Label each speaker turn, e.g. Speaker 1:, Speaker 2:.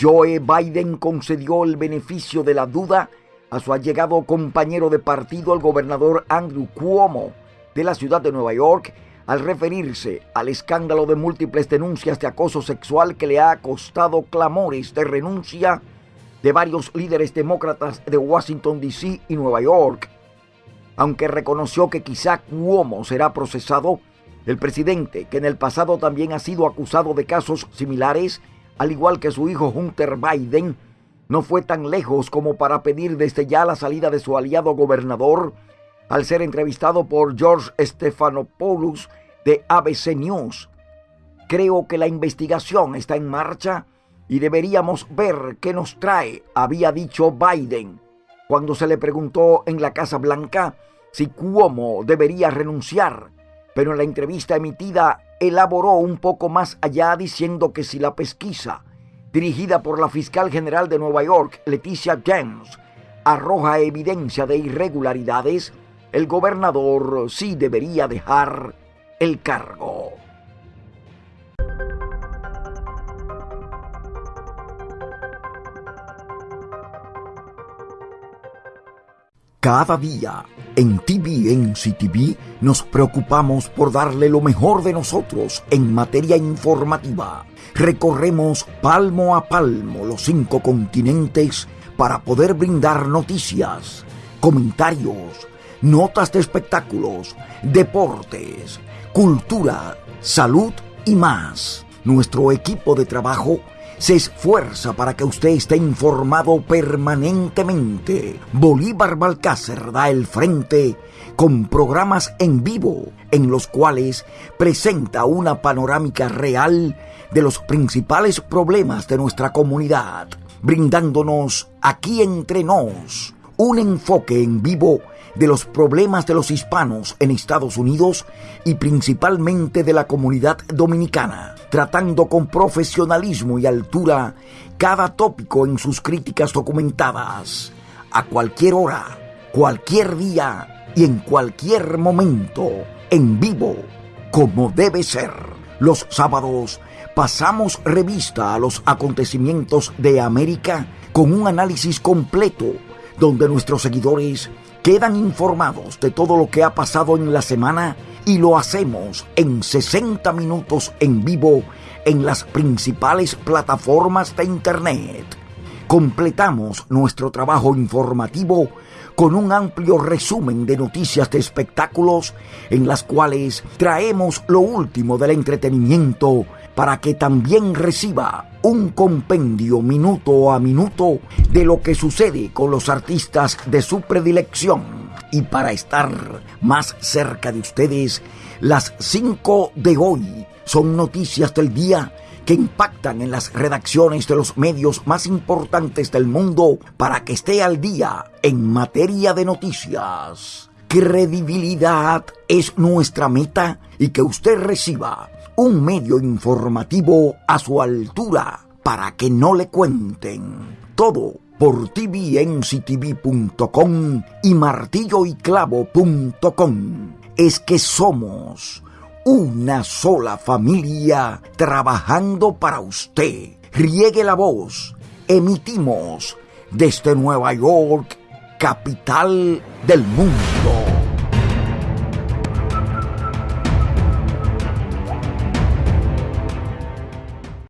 Speaker 1: Joe Biden concedió el beneficio de la duda a su allegado compañero de partido, el gobernador Andrew Cuomo, de la ciudad de Nueva York, al referirse al escándalo de múltiples denuncias de acoso sexual que le ha costado clamores de renuncia de varios líderes demócratas de Washington, D.C. y Nueva York. Aunque reconoció que quizá Cuomo será procesado, el presidente, que en el pasado también ha sido acusado de casos similares, al igual que su hijo Hunter Biden, no fue tan lejos como para pedir desde ya la salida de su aliado gobernador, al ser entrevistado por George Stephanopoulos de ABC News. Creo que la investigación está en marcha y deberíamos ver qué nos trae, había dicho Biden, cuando se le preguntó en la Casa Blanca si Cuomo debería renunciar, pero en la entrevista emitida elaboró un poco más allá diciendo que si la pesquisa, dirigida por la fiscal general de Nueva York, Leticia James, arroja evidencia de irregularidades, el gobernador sí debería dejar el cargo. Cada día en TVNCTV nos preocupamos por darle lo mejor de nosotros en materia informativa. Recorremos palmo a palmo los cinco continentes para poder brindar noticias, comentarios, notas de espectáculos, deportes, cultura, salud y más. Nuestro equipo de trabajo se esfuerza para que usted esté informado permanentemente. Bolívar Balcácer da el frente con programas en vivo en los cuales presenta una panorámica real de los principales problemas de nuestra comunidad, brindándonos aquí entre nos un enfoque en vivo de los problemas de los hispanos en Estados Unidos y principalmente de la comunidad dominicana, tratando con profesionalismo y altura cada tópico en sus críticas documentadas, a cualquier hora, cualquier día y en cualquier momento, en vivo, como debe ser. Los sábados pasamos revista a los acontecimientos de América con un análisis completo donde nuestros seguidores quedan informados de todo lo que ha pasado en la semana y lo hacemos en 60 minutos en vivo en las principales plataformas de Internet. Completamos nuestro trabajo informativo con un amplio resumen de noticias de espectáculos en las cuales traemos lo último del entretenimiento para que también reciba un compendio minuto a minuto de lo que sucede con los artistas de su predilección. Y para estar más cerca de ustedes, las 5 de hoy son noticias del día que impactan en las redacciones de los medios más importantes del mundo para que esté al día en materia de noticias. Credibilidad es nuestra meta y que usted reciba un medio informativo a su altura para que no le cuenten todo por tvnctv.com y martilloyclavo.com. Es que somos una sola familia trabajando para usted. Riegue la voz. Emitimos desde Nueva York, capital del mundo.